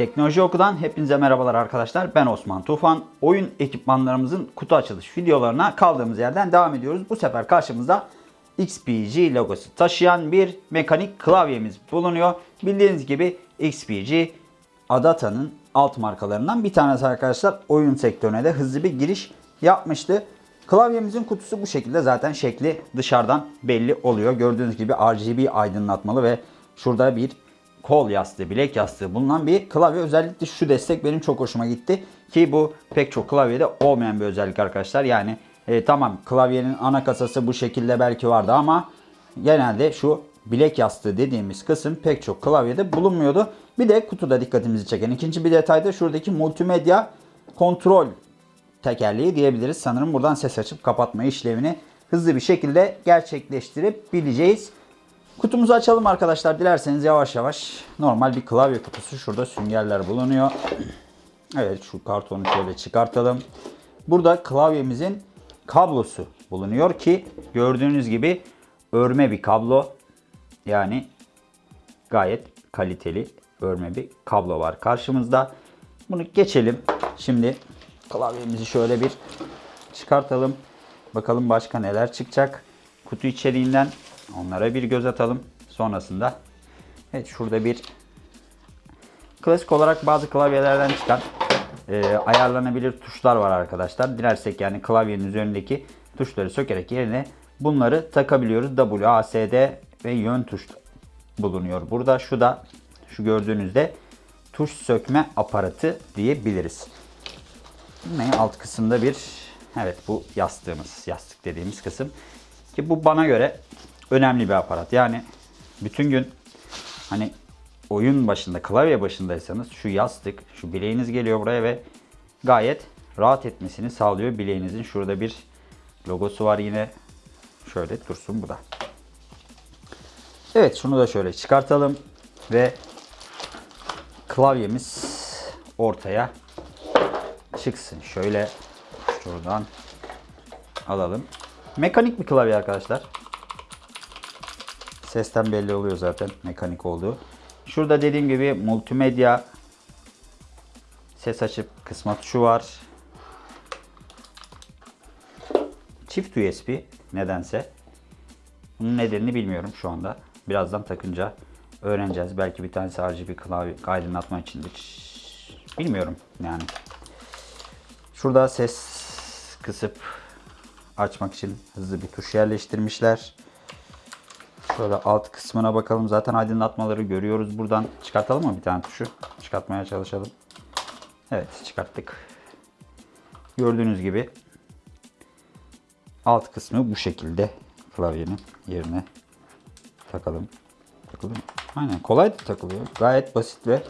Teknoloji Oku'dan hepinize merhabalar arkadaşlar. Ben Osman Tufan. Oyun ekipmanlarımızın kutu açılış videolarına kaldığımız yerden devam ediyoruz. Bu sefer karşımızda XPG logosu taşıyan bir mekanik klavyemiz bulunuyor. Bildiğiniz gibi XPG Adata'nın alt markalarından bir tanesi arkadaşlar. Oyun sektörüne de hızlı bir giriş yapmıştı. Klavyemizin kutusu bu şekilde zaten şekli dışarıdan belli oluyor. Gördüğünüz gibi RGB aydınlatmalı ve şurada bir kol yastığı, bilek yastığı bulunan bir klavye. Özellikle şu destek benim çok hoşuma gitti. Ki bu pek çok klavyede olmayan bir özellik arkadaşlar. Yani e, tamam klavyenin ana kasası bu şekilde belki vardı ama genelde şu bilek yastığı dediğimiz kısım pek çok klavyede bulunmuyordu. Bir de kutuda dikkatimizi çeken ikinci bir detay da şuradaki multimedya kontrol tekerleği diyebiliriz. Sanırım buradan ses açıp kapatma işlevini hızlı bir şekilde gerçekleştirebileceğiz. Kutumuzu açalım arkadaşlar. Dilerseniz yavaş yavaş normal bir klavye kutusu. Şurada süngerler bulunuyor. Evet şu kartonu şöyle çıkartalım. Burada klavyemizin kablosu bulunuyor ki gördüğünüz gibi örme bir kablo. Yani gayet kaliteli örme bir kablo var karşımızda. Bunu geçelim. Şimdi klavyemizi şöyle bir çıkartalım. Bakalım başka neler çıkacak. Kutu içeriğinden onlara bir göz atalım. Sonrasında evet şurada bir klasik olarak bazı klavyelerden çıkan e, ayarlanabilir tuşlar var arkadaşlar. Dilersek yani klavyenin üzerindeki tuşları sökerek yerine bunları takabiliyoruz. W, A, S, D ve yön tuş bulunuyor. Burada şu da şu gördüğünüzde tuş sökme aparatı diyebiliriz. Yine alt kısımda bir evet bu yastığımız yastık dediğimiz kısım ki bu bana göre önemli bir aparat. Yani bütün gün hani oyun başında klavye başındaysanız şu yastık şu bileğiniz geliyor buraya ve gayet rahat etmesini sağlıyor bileğinizin. Şurada bir logosu var yine şöyle dursun bu da. Evet şunu da şöyle çıkartalım ve klavyemiz ortaya çıksın. Şöyle şuradan alalım. Mekanik bir klavye arkadaşlar. Sesten belli oluyor zaten mekanik olduğu. Şurada dediğim gibi multimedya ses açıp kısma tuşu var. Çift USB nedense. Bunun nedenini bilmiyorum şu anda. Birazdan takınca öğreneceğiz. Belki bir tanesi RGB klavye aydınlatma içindir. Bilmiyorum yani. Şurada ses kısıp açmak için hızlı bir tuş yerleştirmişler. Şöyle alt kısmına bakalım. Zaten aydınlatmaları görüyoruz buradan. Çıkartalım mı bir tane tuşu? Çıkartmaya çalışalım. Evet çıkarttık. Gördüğünüz gibi alt kısmı bu şekilde klavyenin yerine takalım. Takılıyor mu? Aynen kolay da takılıyor. Gayet basit ve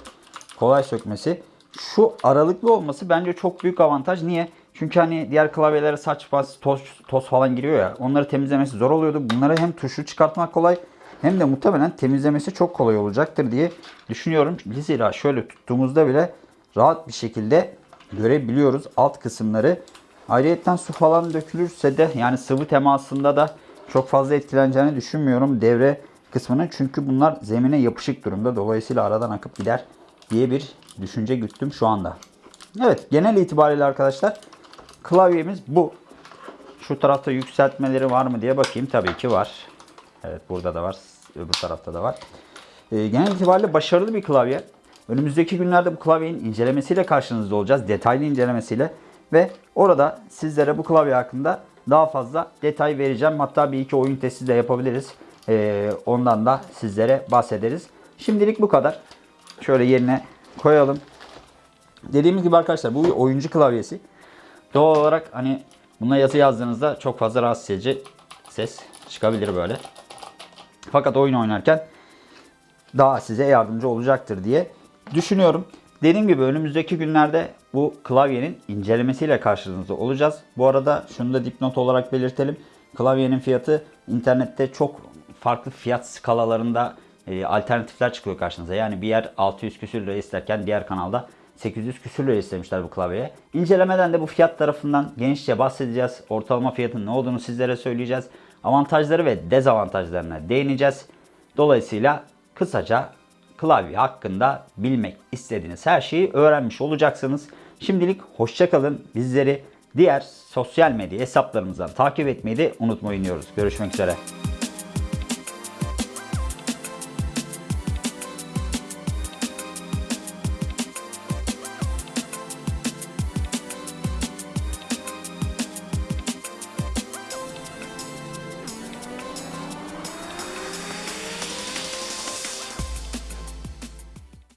kolay sökmesi. Şu aralıklı olması bence çok büyük avantaj. Niye? Çünkü hani diğer klavyelere saç bas, toz, toz falan giriyor ya. Onları temizlemesi zor oluyordu. Bunları hem tuşu çıkartmak kolay hem de muhtemelen temizlemesi çok kolay olacaktır diye düşünüyorum. Zira şöyle tuttuğumuzda bile rahat bir şekilde görebiliyoruz alt kısımları. Ayrıyeten su falan dökülürse de yani sıvı temasında da çok fazla etkileneceğini düşünmüyorum devre kısmının. Çünkü bunlar zemine yapışık durumda. Dolayısıyla aradan akıp gider diye bir düşünce güttüm şu anda. Evet genel itibariyle arkadaşlar klavyemiz bu. Şu tarafta yükseltmeleri var mı diye bakayım. Tabii ki var. Evet burada da var. Öbür tarafta da var. Ee, genel itibariyle başarılı bir klavye. Önümüzdeki günlerde bu klavyenin incelemesiyle karşınızda olacağız. Detaylı incelemesiyle. Ve orada sizlere bu klavye hakkında daha fazla detay vereceğim. Hatta bir iki oyun testi de yapabiliriz. Ee, ondan da sizlere bahsederiz. Şimdilik bu kadar. Şöyle yerine koyalım. Dediğimiz gibi arkadaşlar bu oyuncu klavyesi. Doğal olarak hani buna yazı yazdığınızda çok fazla rahatsız edici ses çıkabilir böyle. Fakat oyun oynarken daha size yardımcı olacaktır diye düşünüyorum. Dediğim gibi önümüzdeki günlerde bu klavyenin incelemesiyle karşınızda olacağız. Bu arada şunu da dipnot olarak belirtelim. Klavyenin fiyatı internette çok farklı fiyat skalalarında e, alternatifler çıkıyor karşınıza. Yani bir yer 600 küsür lira isterken diğer kanalda 800 küsür lira istemişler bu klavyeye. İncelemeden de bu fiyat tarafından genişçe bahsedeceğiz. Ortalama fiyatın ne olduğunu sizlere söyleyeceğiz. Avantajları ve dezavantajlarına değineceğiz. Dolayısıyla kısaca klavye hakkında bilmek istediğiniz her şeyi öğrenmiş olacaksınız. Şimdilik hoşçakalın. Bizleri diğer sosyal medya hesaplarımızdan takip etmeyi de unutmayın diyoruz. Görüşmek üzere.